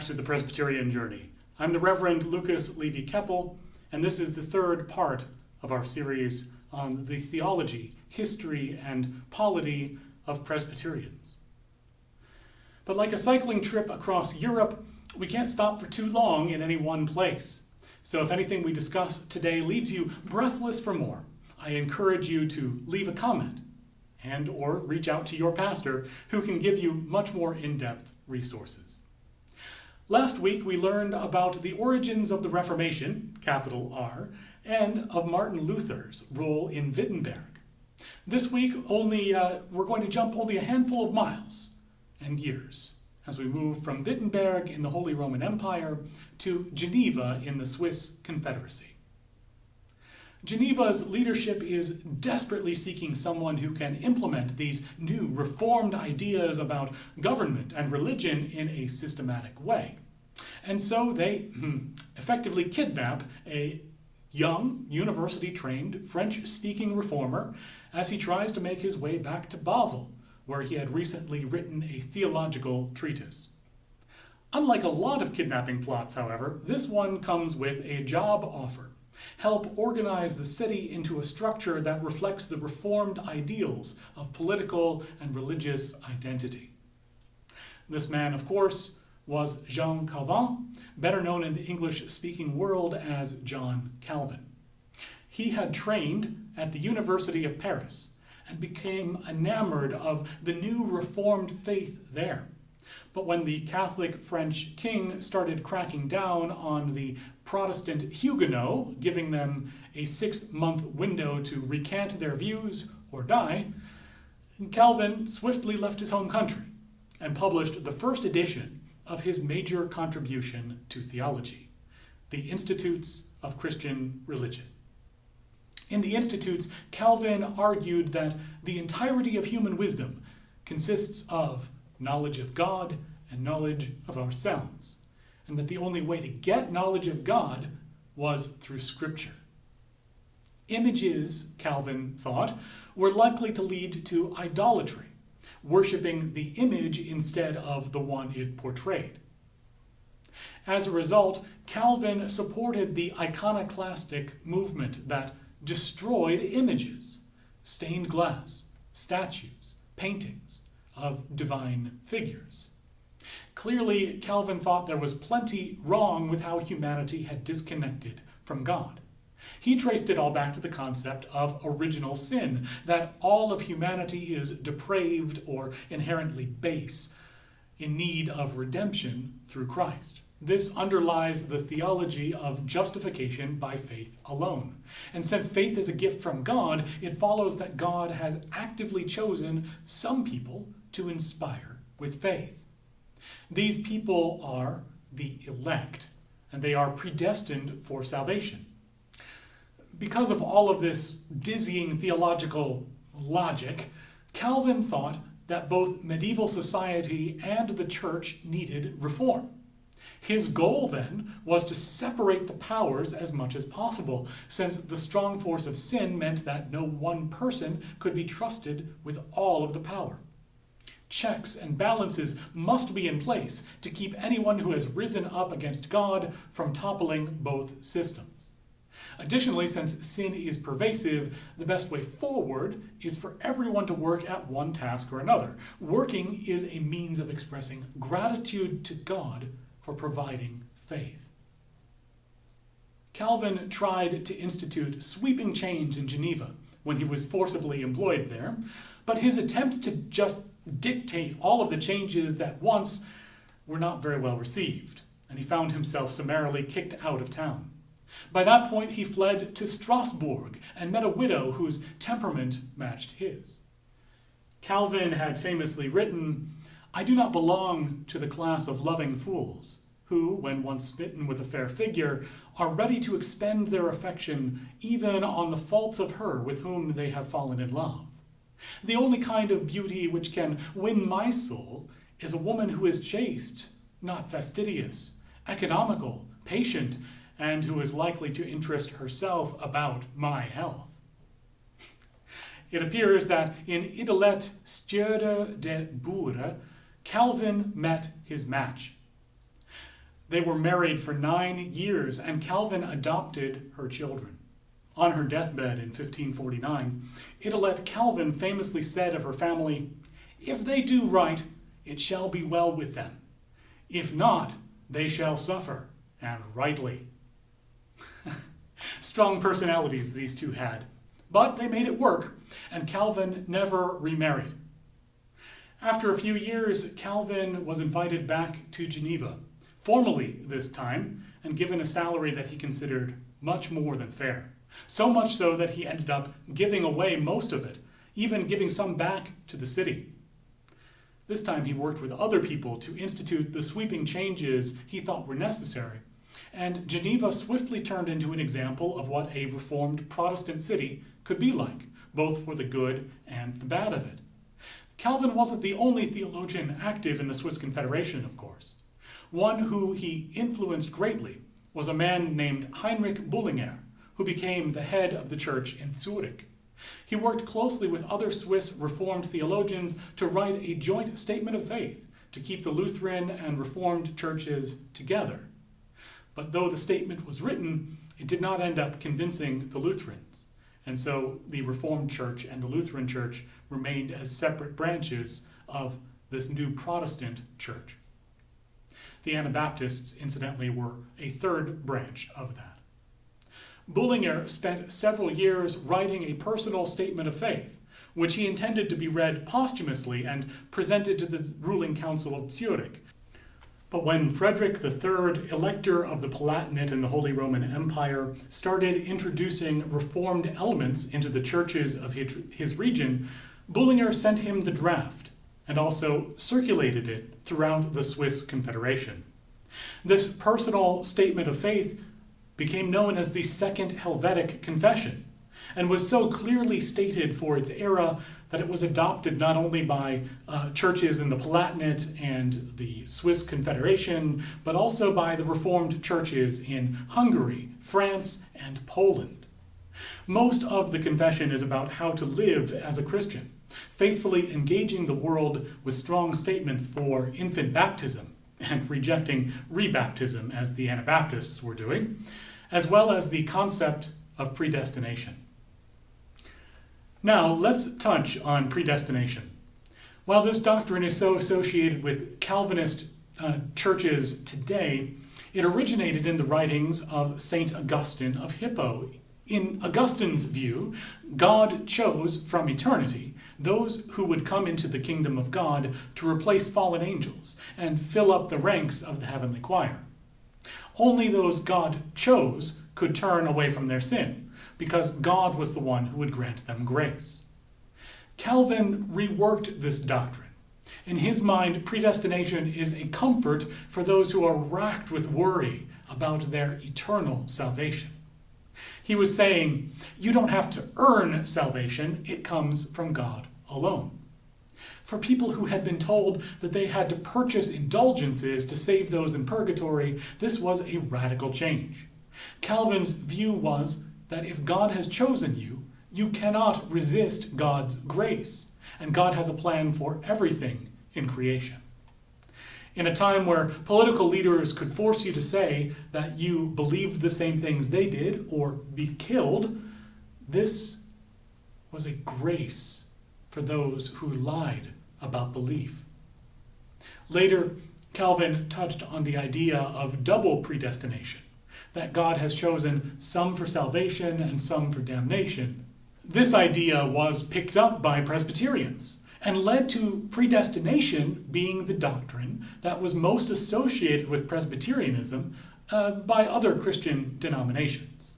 Back to the Presbyterian Journey. I'm the Reverend Lucas Levy Keppel, and this is the third part of our series on the theology, history, and polity of Presbyterians. But like a cycling trip across Europe, we can't stop for too long in any one place. So if anything we discuss today leaves you breathless for more, I encourage you to leave a comment and or reach out to your pastor who can give you much more in-depth resources. Last week we learned about the origins of the Reformation, capital R, and of Martin Luther's role in Wittenberg. This week only uh, we're going to jump only a handful of miles and years as we move from Wittenberg in the Holy Roman Empire to Geneva in the Swiss Confederacy. Geneva's leadership is desperately seeking someone who can implement these new reformed ideas about government and religion in a systematic way. And so they hmm, effectively kidnap a young, university-trained, French-speaking reformer as he tries to make his way back to Basel, where he had recently written a theological treatise. Unlike a lot of kidnapping plots, however, this one comes with a job offer help organize the city into a structure that reflects the reformed ideals of political and religious identity. This man, of course, was Jean Calvin, better known in the English-speaking world as John Calvin. He had trained at the University of Paris and became enamored of the new Reformed faith there. But when the Catholic French king started cracking down on the Protestant Huguenots, giving them a six-month window to recant their views or die, Calvin swiftly left his home country and published the first edition of his major contribution to theology, the Institutes of Christian Religion. In the Institutes, Calvin argued that the entirety of human wisdom consists of knowledge of God and knowledge of ourselves, and that the only way to get knowledge of God was through Scripture. Images, Calvin thought, were likely to lead to idolatry, worshipping the image instead of the one it portrayed. As a result, Calvin supported the iconoclastic movement that destroyed images, stained glass, statues, paintings, of divine figures. Clearly, Calvin thought there was plenty wrong with how humanity had disconnected from God. He traced it all back to the concept of original sin, that all of humanity is depraved or inherently base, in need of redemption through Christ. This underlies the theology of justification by faith alone. And since faith is a gift from God, it follows that God has actively chosen some people to inspire with faith. These people are the elect, and they are predestined for salvation. Because of all of this dizzying theological logic, Calvin thought that both medieval society and the church needed reform. His goal then was to separate the powers as much as possible, since the strong force of sin meant that no one person could be trusted with all of the power. Checks and balances must be in place to keep anyone who has risen up against God from toppling both systems. Additionally, since sin is pervasive, the best way forward is for everyone to work at one task or another. Working is a means of expressing gratitude to God for providing faith. Calvin tried to institute sweeping change in Geneva when he was forcibly employed there, but his attempts to just dictate all of the changes that once were not very well received, and he found himself summarily kicked out of town. By that point, he fled to Strasbourg and met a widow whose temperament matched his. Calvin had famously written, I do not belong to the class of loving fools, who, when once smitten with a fair figure, are ready to expend their affection even on the faults of her with whom they have fallen in love. The only kind of beauty which can win my soul is a woman who is chaste, not fastidious, economical, patient, and who is likely to interest herself about my health. It appears that in Idelette Stordeur de Bure, Calvin met his match. They were married for nine years, and Calvin adopted her children. On her deathbed in 1549, Idelette Calvin famously said of her family, If they do right, it shall be well with them. If not, they shall suffer, and rightly. Strong personalities these two had, but they made it work, and Calvin never remarried. After a few years, Calvin was invited back to Geneva, formally this time, and given a salary that he considered much more than fair. So much so that he ended up giving away most of it, even giving some back to the city. This time he worked with other people to institute the sweeping changes he thought were necessary, and Geneva swiftly turned into an example of what a reformed Protestant city could be like, both for the good and the bad of it. Calvin wasn't the only theologian active in the Swiss Confederation, of course. One who he influenced greatly was a man named Heinrich Bullinger, who became the head of the church in Zurich. He worked closely with other Swiss Reformed theologians to write a joint statement of faith to keep the Lutheran and Reformed churches together. But though the statement was written, it did not end up convincing the Lutherans. And so the Reformed Church and the Lutheran Church remained as separate branches of this new Protestant church. The Anabaptists, incidentally, were a third branch of that. Bullinger spent several years writing a personal statement of faith, which he intended to be read posthumously and presented to the ruling council of Zurich. But when Frederick III, elector of the Palatinate in the Holy Roman Empire, started introducing reformed elements into the churches of his region, Bullinger sent him the draft and also circulated it throughout the Swiss Confederation. This personal statement of faith became known as the Second Helvetic Confession, and was so clearly stated for its era that it was adopted not only by uh, churches in the Palatinate and the Swiss Confederation, but also by the Reformed churches in Hungary, France, and Poland. Most of the confession is about how to live as a Christian, faithfully engaging the world with strong statements for infant baptism and rejecting rebaptism as the Anabaptists were doing, as well as the concept of predestination. Now, let's touch on predestination. While this doctrine is so associated with Calvinist uh, churches today, it originated in the writings of St. Augustine of Hippo. In Augustine's view, God chose from eternity those who would come into the kingdom of God to replace fallen angels and fill up the ranks of the heavenly choir. Only those God chose could turn away from their sin, because God was the one who would grant them grace. Calvin reworked this doctrine. In his mind, predestination is a comfort for those who are racked with worry about their eternal salvation. He was saying, you don't have to earn salvation, it comes from God alone for people who had been told that they had to purchase indulgences to save those in purgatory, this was a radical change. Calvin's view was that if God has chosen you, you cannot resist God's grace, and God has a plan for everything in creation. In a time where political leaders could force you to say that you believed the same things they did or be killed, this was a grace for those who lied about belief. Later, Calvin touched on the idea of double predestination, that God has chosen some for salvation and some for damnation. This idea was picked up by Presbyterians and led to predestination being the doctrine that was most associated with Presbyterianism uh, by other Christian denominations.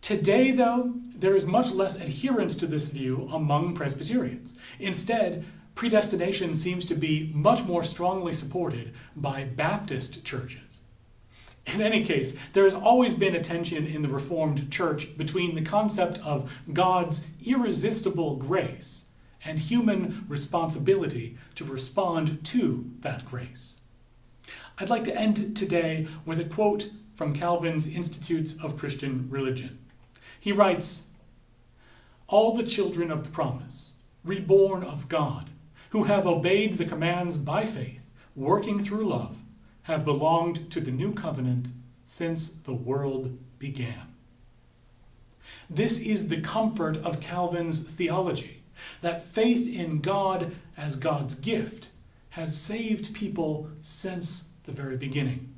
Today, though, there is much less adherence to this view among Presbyterians. Instead, predestination seems to be much more strongly supported by Baptist churches. In any case, there has always been a tension in the Reformed Church between the concept of God's irresistible grace and human responsibility to respond to that grace. I'd like to end today with a quote from Calvin's Institutes of Christian Religion. He writes, All the children of the promise, reborn of God, who have obeyed the commands by faith, working through love, have belonged to the new covenant since the world began. This is the comfort of Calvin's theology, that faith in God as God's gift has saved people since the very beginning.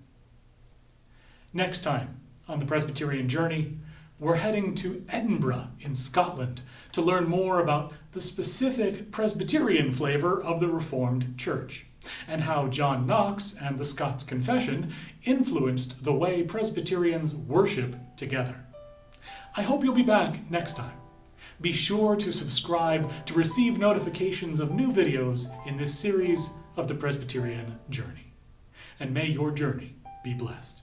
Next time on the Presbyterian Journey, we're heading to Edinburgh in Scotland to learn more about the specific Presbyterian flavor of the Reformed Church and how John Knox and the Scots Confession influenced the way Presbyterians worship together. I hope you'll be back next time. Be sure to subscribe to receive notifications of new videos in this series of the Presbyterian Journey. And may your journey be blessed.